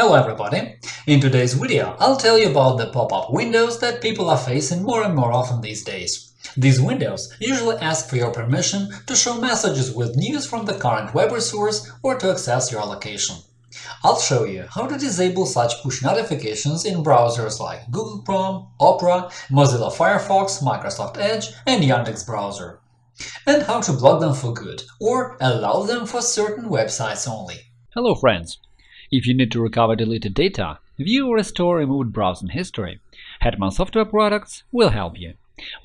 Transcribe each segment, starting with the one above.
Hello everybody! In today's video, I'll tell you about the pop-up windows that people are facing more and more often these days. These windows usually ask for your permission to show messages with news from the current web resource or to access your location. I'll show you how to disable such push notifications in browsers like Google Chrome, Opera, Mozilla Firefox, Microsoft Edge, and Yandex Browser, and how to block them for good or allow them for certain websites only. Hello friends! If you need to recover deleted data, view or restore removed browsing history, Hetman Software Products will help you.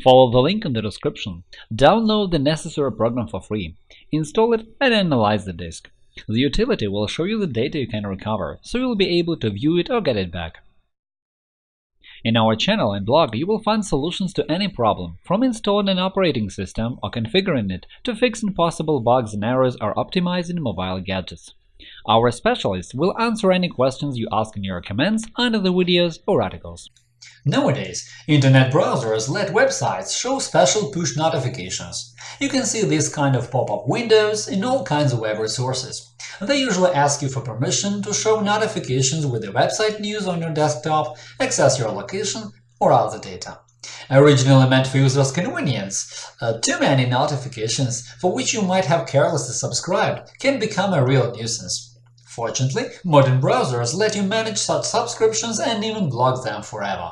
Follow the link in the description, download the necessary program for free, install it and analyze the disk. The utility will show you the data you can recover, so you'll be able to view it or get it back. In our channel and blog, you will find solutions to any problem, from installing an operating system or configuring it to fixing possible bugs and errors or optimizing mobile gadgets. Our specialists will answer any questions you ask in your comments under the videos or articles. Nowadays, Internet browsers let websites show special push notifications. You can see this kind of pop-up windows in all kinds of web resources. They usually ask you for permission to show notifications with the website news on your desktop, access your location, or other data. Originally meant for users' convenience, uh, too many notifications for which you might have carelessly subscribed can become a real nuisance. Fortunately, modern browsers let you manage such subscriptions and even block them forever.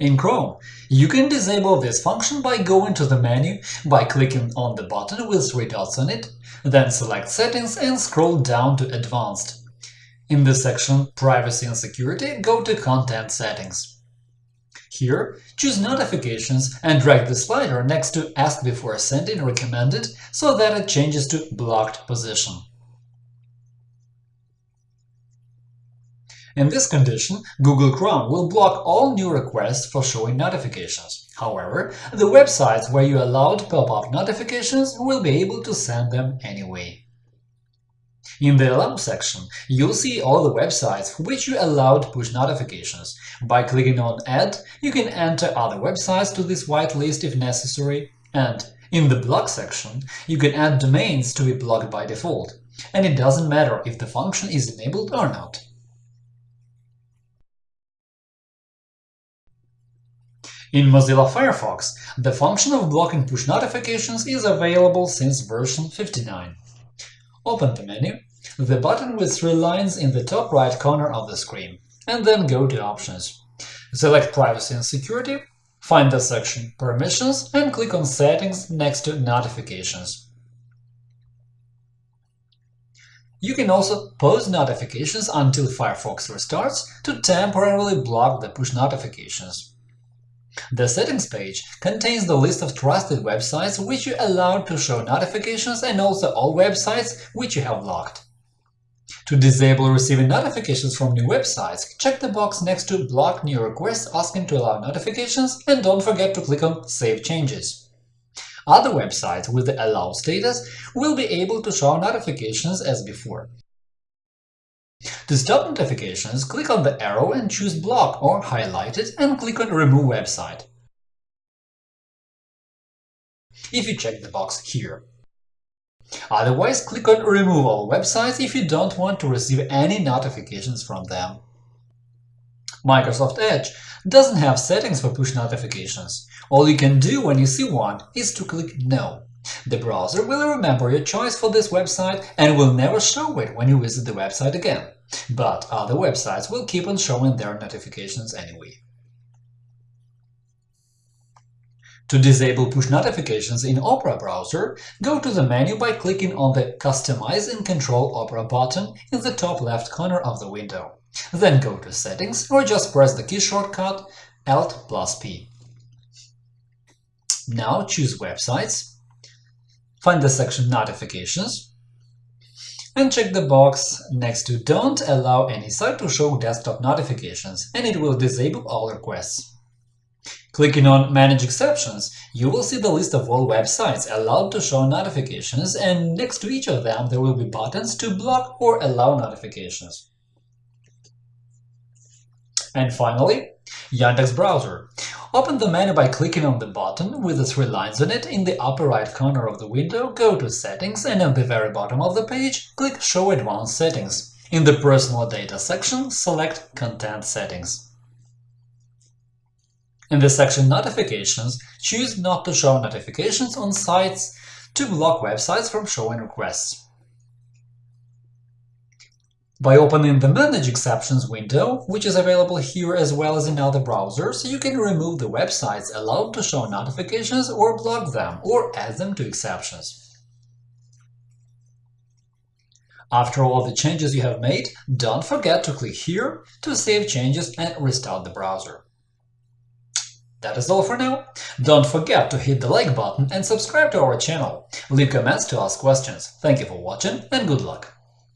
In Chrome, you can disable this function by going to the menu by clicking on the button with three dots on it, then select Settings and scroll down to Advanced. In the section Privacy and Security, go to Content Settings. Here, choose Notifications and drag the slider next to Ask before sending recommended so that it changes to blocked position. In this condition, Google Chrome will block all new requests for showing notifications. However, the websites where you allowed pop-up notifications will be able to send them anyway. In the Allow section, you'll see all the websites for which you allowed push notifications. By clicking on Add, you can enter other websites to this whitelist if necessary, and in the Block section, you can add domains to be blocked by default, and it doesn't matter if the function is enabled or not. In Mozilla Firefox, the function of blocking push notifications is available since version 59. Open the menu, the button with three lines in the top right corner of the screen, and then go to Options. Select Privacy and Security, find the section Permissions and click on Settings next to Notifications. You can also pause notifications until Firefox restarts to temporarily block the push notifications. The Settings page contains the list of trusted websites which you allowed to show notifications and also all websites which you have blocked. To disable receiving notifications from new websites, check the box next to Block new requests asking to allow notifications and don't forget to click on Save changes. Other websites with the Allow status will be able to show notifications as before. To stop notifications, click on the arrow and choose Block or highlight it and click on Remove website. If you check the box here. Otherwise, click on Remove all websites if you don't want to receive any notifications from them. Microsoft Edge doesn't have settings for push notifications. All you can do when you see one is to click No. The browser will remember your choice for this website and will never show it when you visit the website again, but other websites will keep on showing their notifications anyway. To disable push notifications in Opera browser, go to the menu by clicking on the Customize and Control Opera button in the top left corner of the window. Then go to Settings or just press the key shortcut Alt plus P. Now choose Websites find the section Notifications, and check the box next to Don't allow any site to show desktop notifications, and it will disable all requests. Clicking on Manage exceptions, you will see the list of all websites allowed to show notifications, and next to each of them there will be buttons to block or allow notifications. And finally, Yandex Browser. Open the menu by clicking on the button with the three lines on it in the upper right corner of the window, go to Settings, and at the very bottom of the page, click Show Advanced Settings. In the Personal Data section, select Content Settings. In the section Notifications, choose Not to show notifications on sites to block websites from showing requests. By opening the Manage Exceptions window, which is available here as well as in other browsers, you can remove the websites allowed to show notifications or block them, or add them to exceptions. After all the changes you have made, don't forget to click here to save changes and restart the browser. That is all for now. Don't forget to hit the like button and subscribe to our channel. Leave comments to ask questions. Thank you for watching and good luck!